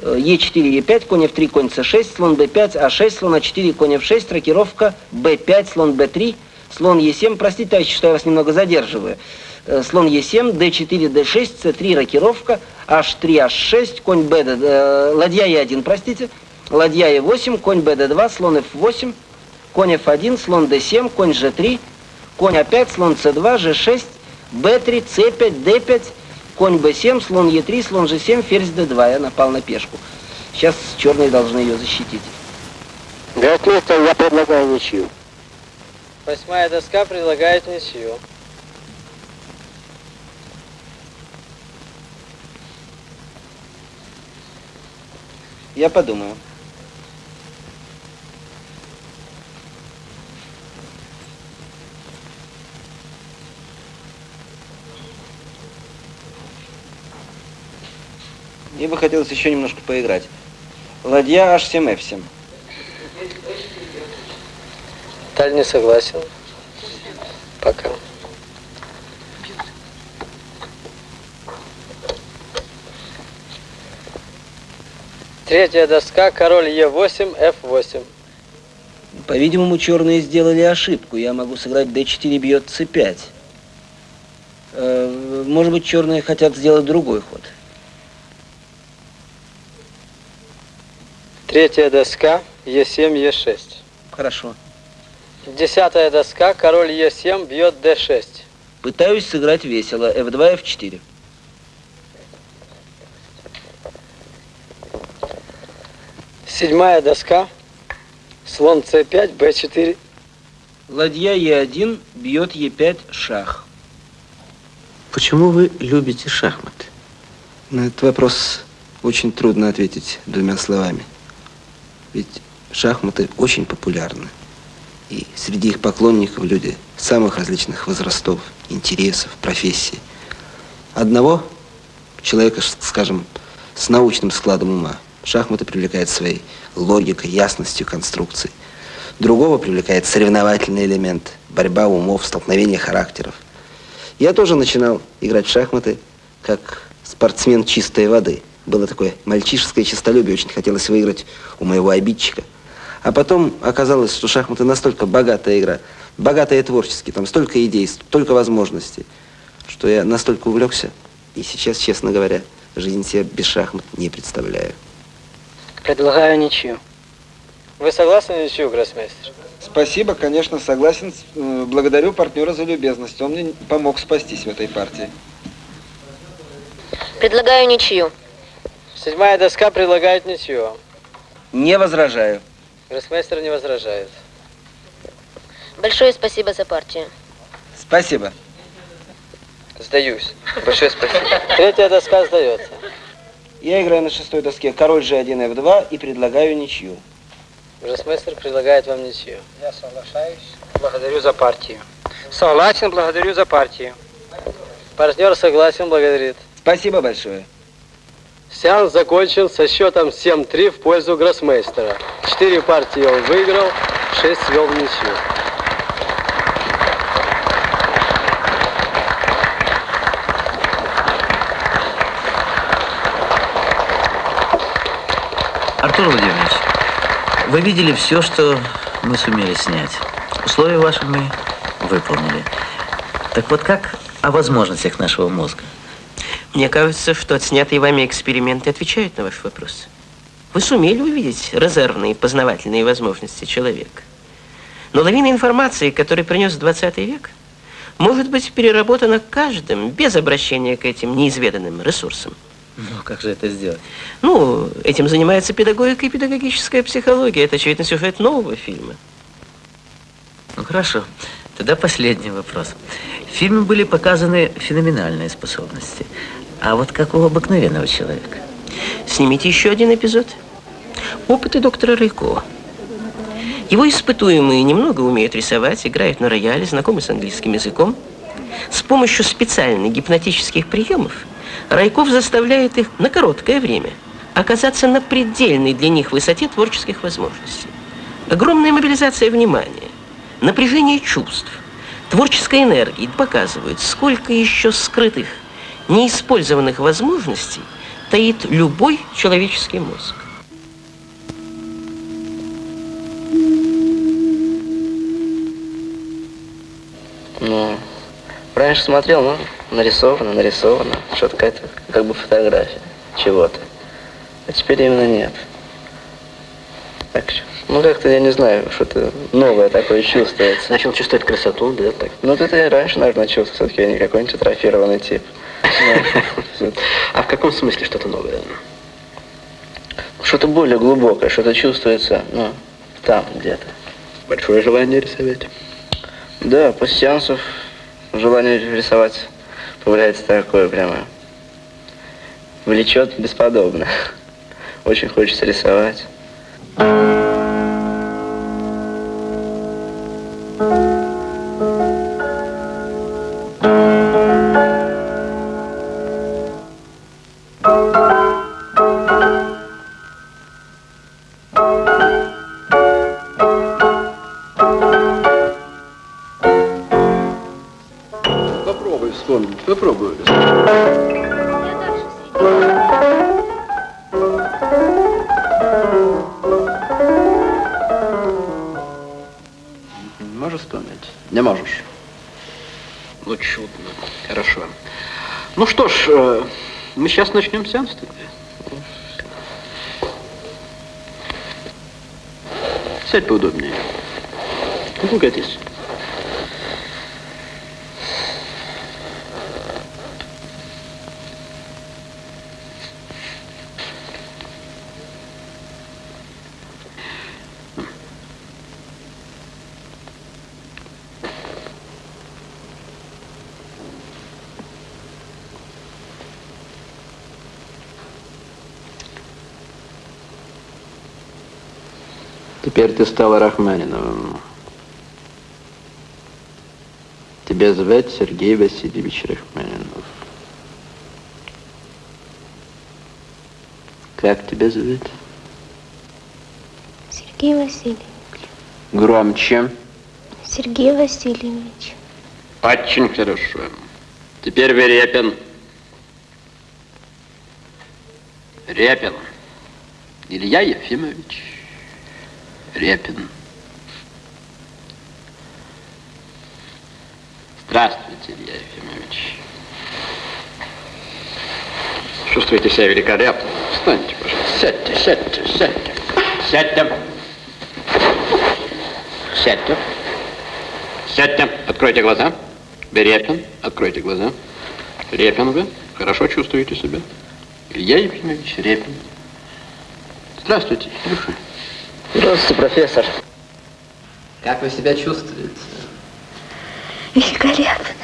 Е4, Е5, конь F3, конь С6, слон Б5, А6, слон А4, конь F6, рокировка Б5, слон Б3, слон Е7. Простите, товарищи, что я вас немного задерживаю. Э, слон Е7, Д4, Д6, С3, рокировка, H3, H6, конь Б, э, ладья Е1, простите, ладья Е8, конь БД2, слон F8, конь f1, слон d7, конь g3, конь a5, слон c2, g6, b3, c5, d5, конь b7, слон e3, слон g7, ферзь d2. Я напал на пешку. Сейчас черные должны ее защитить. Гроссмейстер, я предлагаю ничью. Восьмая доска предлагает ничью. Я подумаю. Мне бы хотелось еще немножко поиграть. Ладья H7, F7. Таль не согласен. Пока. Третья доска, король Е8, F8. По-видимому, черные сделали ошибку. Я могу сыграть d4 бьет c5. Э, может быть, черные хотят сделать другой ход. Третья доска, Е7, Е6. Хорошо. Десятая доска, король Е7 бьет d6. Пытаюсь сыграть весело. F2, F4. Седьмая доска, слон c5, b4. Ладья Е1 бьет Е5, шах. Почему вы любите шахматы? На этот вопрос очень трудно ответить двумя словами. Ведь шахматы очень популярны. И среди их поклонников люди самых различных возрастов, интересов, профессий. Одного человека, скажем, с научным складом ума шахматы привлекают своей логикой, ясностью конструкций. Другого привлекает соревновательный элемент, борьба умов, столкновение характеров. Я тоже начинал играть в шахматы как спортсмен чистой воды. Было такое мальчишеское честолюбие, очень хотелось выиграть у моего обидчика. А потом оказалось, что шахматы настолько богатая игра, богатая творчески, там столько идей, столько возможностей, что я настолько увлекся. И сейчас, честно говоря, жизнь себе без шахмат не представляю. Предлагаю ничью. Вы согласны на ничью, гроссмейстер? Спасибо, конечно, согласен. Э, Благодарю партнера за любезность. Он мне помог спастись в этой партии. Предлагаю ничью. Седьмая доска предлагает ничью. Не возражаю. Гроссмейстер не возражает. Большое спасибо за партию. Спасибо. Сдаюсь. Большое спасибо. Третья доска сдается. Я играю на шестой доске король G1, F2 и предлагаю ничью. Гроссмейстер предлагает вам ничью. Я соглашаюсь. Благодарю за партию. Согласен, благодарю за партию. Партнер согласен, благодарит. Спасибо большое. Сеанс закончен со счетом 7-3 в пользу гроссмейстера. Четыре партии он выиграл, шесть свел в ничью. Артур Владимирович, вы видели все, что мы сумели снять. Условия ваши мы выполнили. Так вот как о возможностях нашего мозга? Мне кажется, что отснятые вами эксперименты отвечают на ваш вопрос. Вы сумели увидеть резервные познавательные возможности человека. Но лавина информации, которую принес 20 век, может быть переработана каждым без обращения к этим неизведанным ресурсам. Ну, как же это сделать? Ну, этим занимается педагогика и педагогическая психология. Это, очевидно, сюжет нового фильма. Ну, хорошо. Тогда последний вопрос. В фильме были показаны феноменальные способности. А вот как у обыкновенного человека? Снимите еще один эпизод. Опыты доктора Райкова. Его испытуемые немного умеют рисовать, играют на рояле, знакомы с английским языком. С помощью специальных гипнотических приемов Райков заставляет их на короткое время оказаться на предельной для них высоте творческих возможностей. Огромная мобилизация внимания, напряжение чувств, творческой энергии показывают, сколько еще скрытых, неиспользованных возможностей таит любой человеческий мозг. Ну, раньше смотрел, ну, нарисовано, нарисовано, что-то какая-то, как бы фотография чего-то. А теперь именно нет. Так что, ну, как-то, я не знаю, что-то новое такое чувствуется. Начал чувствовать красоту, да? Так. Ну, это я раньше, наверное, чувствовал, все-таки я не какой-нибудь атрофированный тип. А в каком смысле что-то новое? Что-то более глубокое, что-то чувствуется, ну, там где-то. Большое желание рисовать. Да, после сеансов желание рисовать появляется такое прямо. Влечет бесподобно. Очень хочется рисовать. Сейчас начнем сеанс тогда. Сядь поудобнее. Ну, Теперь ты стал Рахманиновым. Тебя звать Сергей Васильевич Рахманинов. Как тебя зовут? Сергей Васильевич. Громче. Сергей Васильевич. Очень хорошо. Теперь Верепин. Репин. Илья Ефимович. Репин. Здравствуйте, Илья Ефимович. Чувствуете себя великолепно? Встаньте, пожалуйста. Сядьте, сядьте, сядьте. Сядьте. Сядьте. Сядьте. Откройте глаза. Вы Репин. Откройте глаза. Репин вы. Хорошо чувствуете себя? Илья Ефимович Репин. Здравствуйте, Илюша. Здравствуйте, профессор. Как вы себя чувствуете? Великолепно.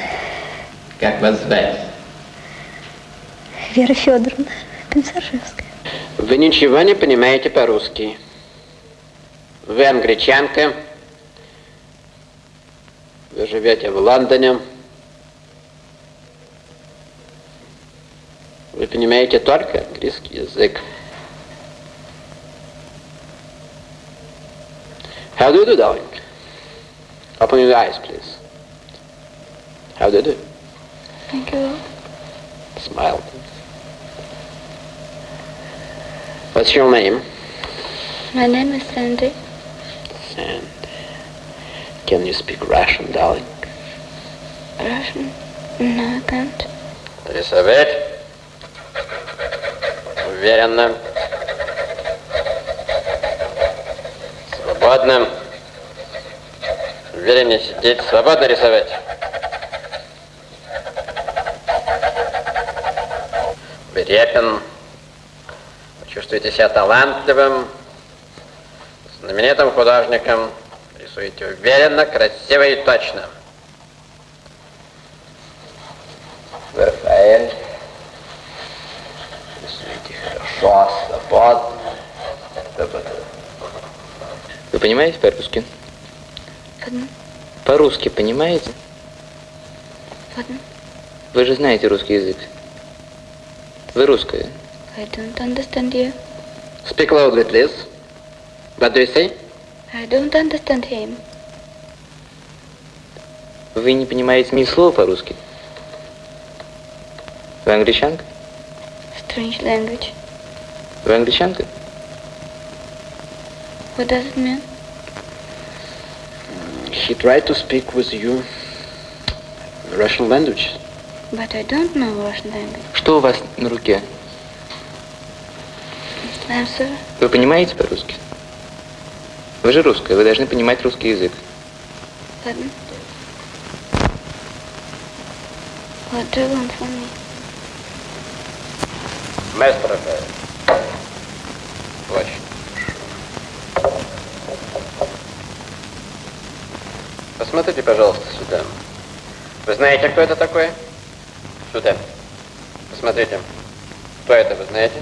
Как вас звать? Вера Федоровна, Комиссаржевская. Вы ничего не понимаете по-русски. Вы англичанка. Вы живете в Лондоне. Вы понимаете только английский язык. How do you do, darling? Open your eyes, please. How do you do? Thank you. Smile, please. What's your name? My name is Sandy. And can you speak Russian, darling? Russian? No, I can't. Рисовать. Уверенно. Свободно. Увереннее сидеть. Свободно рисовать. Берепин. Вы чувствуете себя талантливым, знаменитым художником. Рисуете уверенно, красиво и точно. Рафаэль. Рисуете хорошо, свободно. Вы понимаете по-русски? По-русски понимаете? ладно. Вы же знаете русский язык. Вы русская. I don't understand you. Speak loudly, please. What do you say? I don't understand him. Вы не понимаете ни слова по-русски. Вы англичанка? Strange language. Вы англичанка? What does it mean? He tried to speak with you Russian language. But I don't know Russian language. Что у вас на руке? Answer. Вы понимаете по-русски? Вы же русская, вы должны понимать русский язык. Ладно. What do you want from me? Мастер Рафаэль. Очень. Посмотрите, пожалуйста, сюда. Вы знаете, кто это такой? Сюда. Посмотрите. Кто это, вы знаете?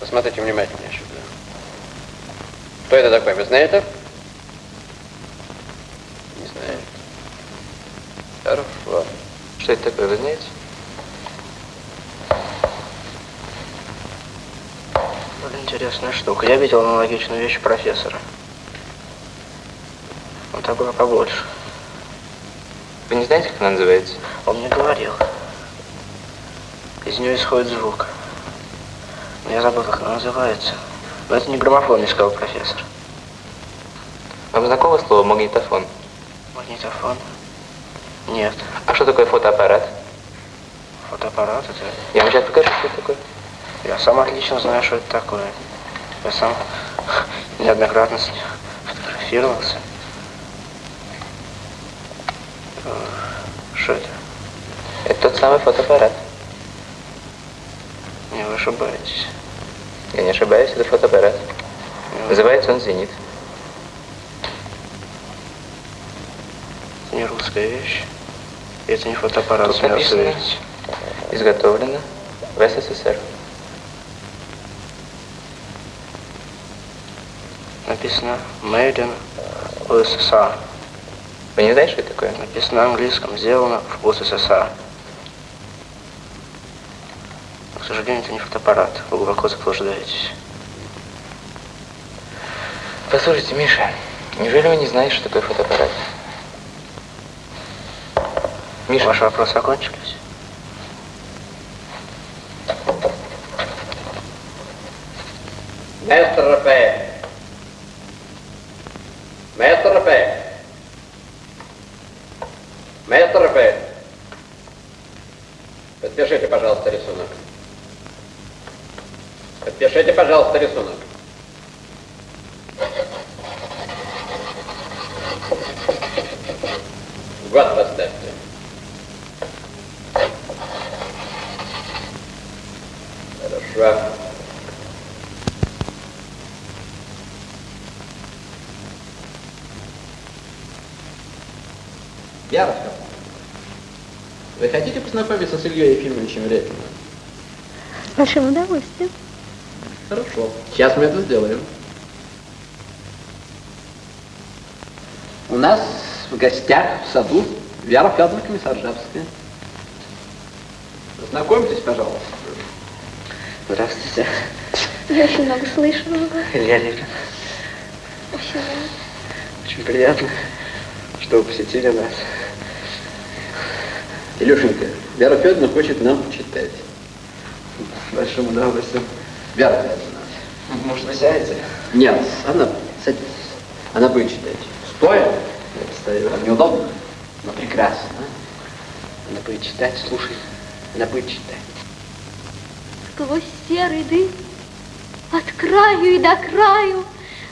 Посмотрите внимательнее сюда. Кто это такой, вы знаете? Не знаю. Хорошо. Что это такое, вы знаете? Интересная штука. Я видел аналогичную вещь профессора. Он такой побольше. Вы не знаете, как она называется? Он мне говорил. Из нее исходит звук. Но я забыл, как она называется. Но это не граммофон, не сказал профессор. Вам знакомо слово магнитофон? Магнитофон? Нет. А что такое фотоаппарат? Фотоаппарат это... Я вам сейчас покажу, что это такое. Я сам отлично знаю, что это такое. Я сам неоднократно с ним фотографировался. Э, Что это? Это тот самый фотоаппарат. Не, вы ошибаетесь. Я не ошибаюсь, это фотоаппарат. Называется он «Зенит». Это не русская вещь. Это не фотоаппарат, Тут написано. Изготовлено в СССР. Написано Made in USSR. Вы не знаете, что это такое? Написано на английском, сделано в УССР. К сожалению, это не фотоаппарат. Вы глубоко заблуждаетесь. Послушайте, Миша, неужели вы не знаете, что такое фотоаппарат? Миша, ваши вопросы окончились? Maestro Rafael. Пожалуйста, рисунок. Год поставьте. Хорошо. Яров, вы хотите познакомиться с Ильей Ефимовичем Репиным? С большим удовольствием. Хорошо. Сейчас мы это сделаем. У нас в гостях в саду Вера Федоровна Комиссаржевская. Познакомьтесь, пожалуйста. Здравствуйте. Я очень много слышу. Илья. Очень рада. Очень приятно, что вы посетили нас. Илюшенька, Вера Федоровна хочет нам читать. С большим удовольствием. Вера Федоровна. Может, вы сядете? Нет, она садись. Она будет читать. Стоя? Я постою. Вам неудобно? Но прекрасно. Она будет читать, слушай. Она будет читать. Сквозь серый дым, от краю и до краю,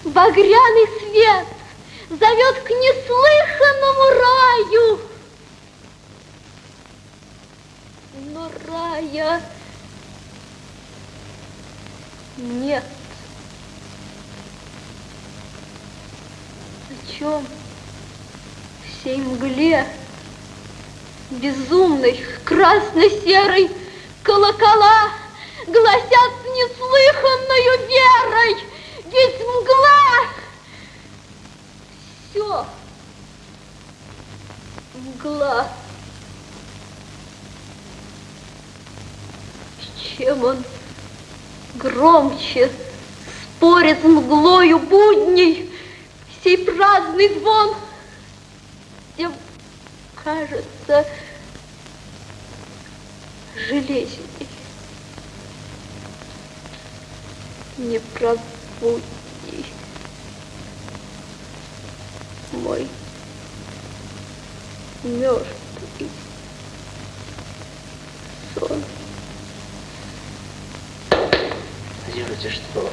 багряный свет зовет к неслыханному раю. Но рая нет. О чем всей мгле безумной красно-серой колокола гласят с неслыханною верой, ведь мгла все мгла. Чем он громче спорит с мглою будней, сей праздный звон, тем кажется железней. Не пробудни мой мертвый сон. Делайте что?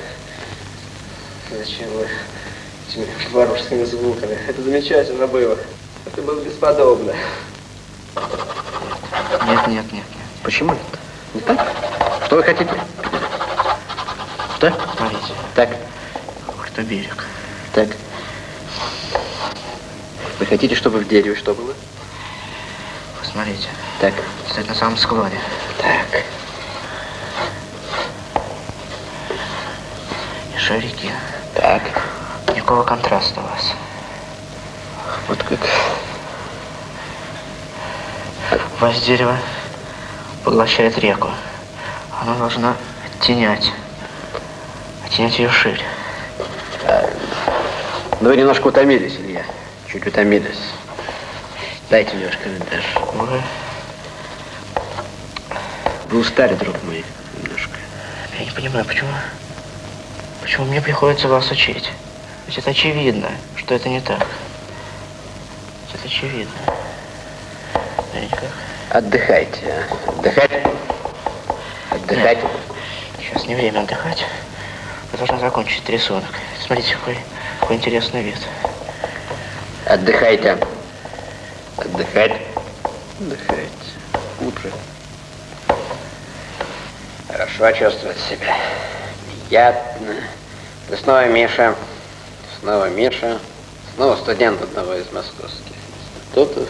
Зачем вы этими варварскими звуками? Это замечательно было. Это было бесподобно. Нет, нет, нет, нет. Почему это? Не так? Что вы хотите? Что? Смотрите. Так. Вот берег. Так. Вы хотите, чтобы в дереве что было? Посмотрите. Так. Стоит на самом склоне. Так. И шарики. Так. Никакого контраста у вас. Вот как. У вас дерево поглощает реку. Оно должно оттенять. Оттенять ее шире. Ну, вы немножко утомились, Илья. Чуть утомились. Дайте мне ваш карандаш. Вы, Вы устали, друг мой, немножко. я не понимаю, почему, почему мне приходится вас учить? Ведь это очевидно, что это не так. Это очевидно. Отдыхайте, а. Отдыхать. Отдыхать. Сейчас не время отдыхать. Вы должны закончить рисунок. Смотрите, какой, какой интересный вид. Отдыхайте. Отдыхать. Отдыхайте. Лучше. Хорошо чувствовать себя. Приятно. И снова Миша. Снова Миша. Снова студент одного из московских институтов.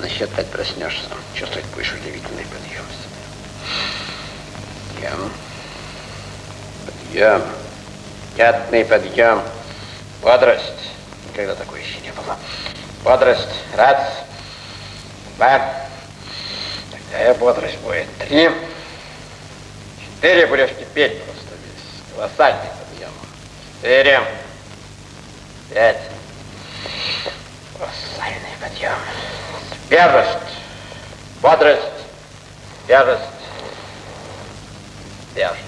На счет пять проснешься. Чувствовать будешь удивительный подъем себя. Подъем. Подъем. Приятный подъем. Бодрость. Никогда такой еще не было. Бодрость. Раз. Два. Тогда и бодрость будет. Три. Четыре будешь кипеть просто весь. Колоссальный подъем. Четыре. Пять. Колоссальный подъем. Свежесть. Бодрость. Свежесть. Свежесть.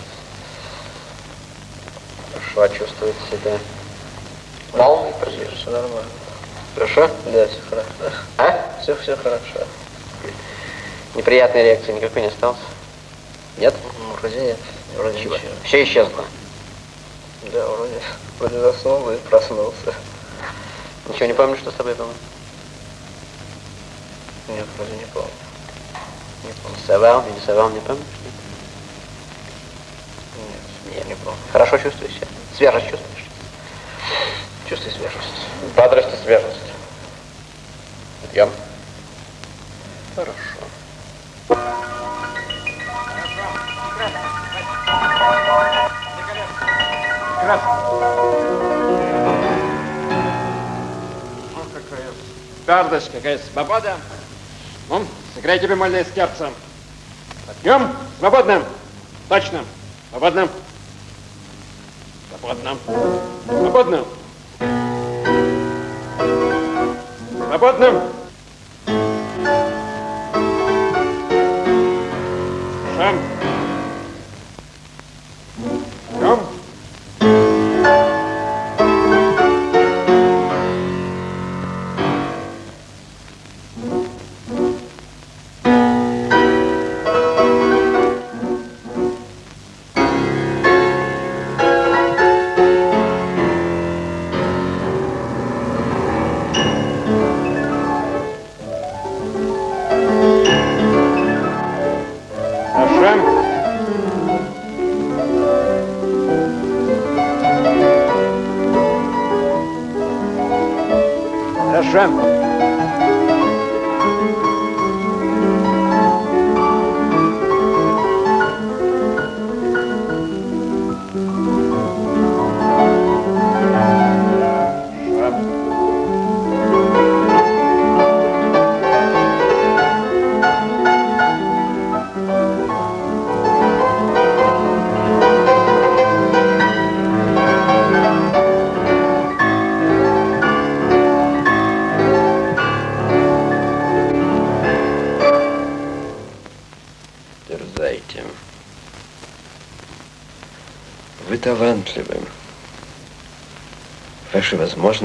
Хорошо, чувствует себя полный подвижный. Все нормально. Хорошо? Да, все хорошо. А? Все, все хорошо. Неприятной реакции никакой не осталось? Нет? Ну, вроде нет. Вроде Чего? ничего. Все исчезло. Да, вроде, вроде заснул и проснулся. Ничего не помню, что с тобой было? Нет, вроде не помню. Не помню. Рисовал, не рисовал, не помнишь? Нет, Нет. не помню. Хорошо чувствуешь себя? Свежесть чувствуешь? Чувствую свежесть. Бодрость и свежесть. Идем. Хорошо. Ох, какая твердость, какая свобода. Ну, сыграйте бемольное сердце. Подъем, свободно. Точно. Свободно. Свободно. Свободно. Свободно. Ваши